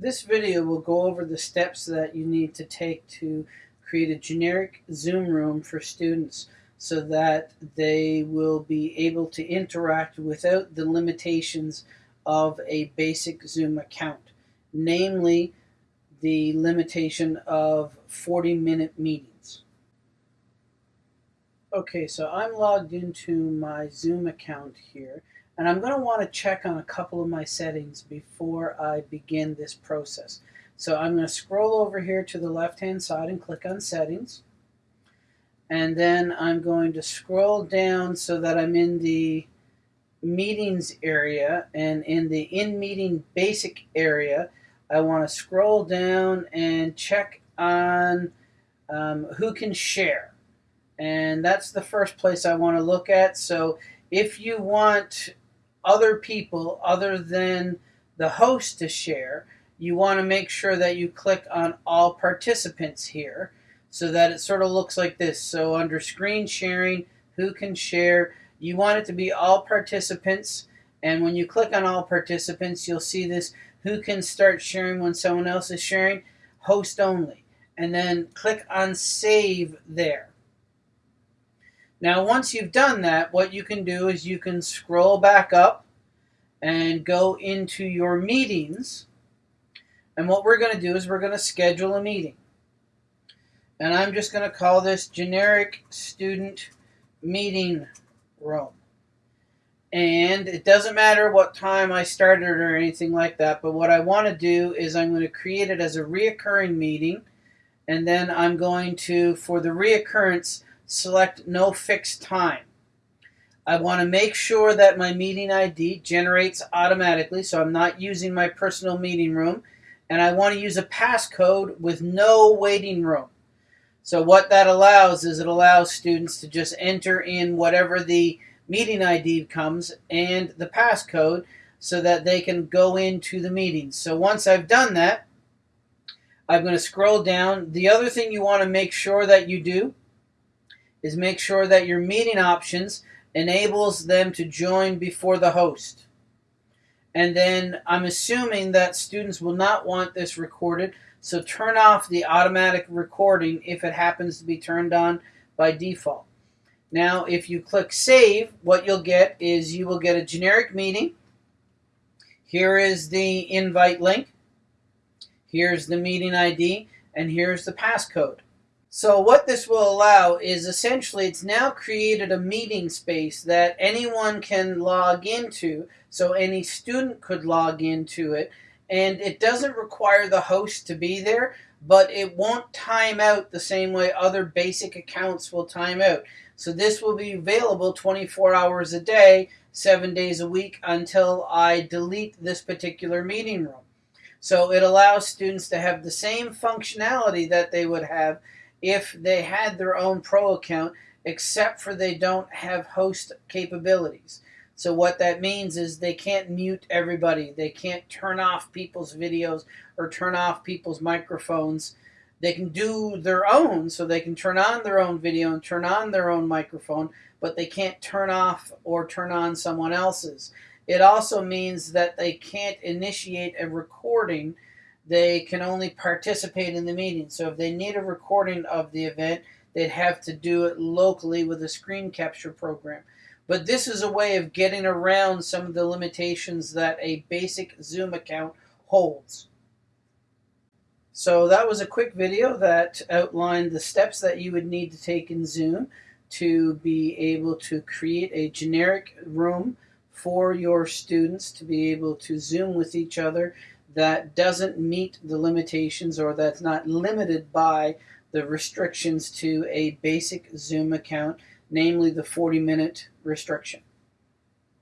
This video will go over the steps that you need to take to create a generic Zoom room for students so that they will be able to interact without the limitations of a basic Zoom account, namely the limitation of 40 minute meetings. Okay, so I'm logged into my Zoom account here, and I'm going to want to check on a couple of my settings before I begin this process. So I'm going to scroll over here to the left-hand side and click on Settings. And then I'm going to scroll down so that I'm in the Meetings area, and in the In Meeting Basic area, I want to scroll down and check on um, who can share. And that's the first place I want to look at. So if you want other people other than the host to share, you want to make sure that you click on all participants here so that it sort of looks like this. So under screen sharing, who can share, you want it to be all participants. And when you click on all participants, you'll see this who can start sharing when someone else is sharing, host only. And then click on save there. Now, once you've done that, what you can do is you can scroll back up and go into your meetings. And what we're going to do is we're going to schedule a meeting. And I'm just going to call this generic student meeting room. And it doesn't matter what time I started or anything like that, but what I want to do is I'm going to create it as a reoccurring meeting. And then I'm going to, for the reoccurrence, select no fixed time. I want to make sure that my meeting ID generates automatically, so I'm not using my personal meeting room. And I want to use a passcode with no waiting room. So what that allows is it allows students to just enter in whatever the meeting ID comes and the passcode so that they can go into the meeting. So once I've done that, I'm going to scroll down. The other thing you want to make sure that you do is make sure that your meeting options enables them to join before the host. And then I'm assuming that students will not want this recorded, so turn off the automatic recording if it happens to be turned on by default. Now, if you click Save, what you'll get is you will get a generic meeting. Here is the invite link. Here's the meeting ID, and here's the passcode. So what this will allow is essentially it's now created a meeting space that anyone can log into. So any student could log into it. And it doesn't require the host to be there, but it won't time out the same way other basic accounts will time out. So this will be available 24 hours a day, seven days a week until I delete this particular meeting room. So it allows students to have the same functionality that they would have if they had their own pro account, except for they don't have host capabilities. So what that means is they can't mute everybody. They can't turn off people's videos or turn off people's microphones. They can do their own, so they can turn on their own video and turn on their own microphone, but they can't turn off or turn on someone else's. It also means that they can't initiate a recording they can only participate in the meeting. So if they need a recording of the event, they'd have to do it locally with a screen capture program. But this is a way of getting around some of the limitations that a basic Zoom account holds. So that was a quick video that outlined the steps that you would need to take in Zoom to be able to create a generic room for your students to be able to Zoom with each other that doesn't meet the limitations or that's not limited by the restrictions to a basic Zoom account, namely the 40 minute restriction.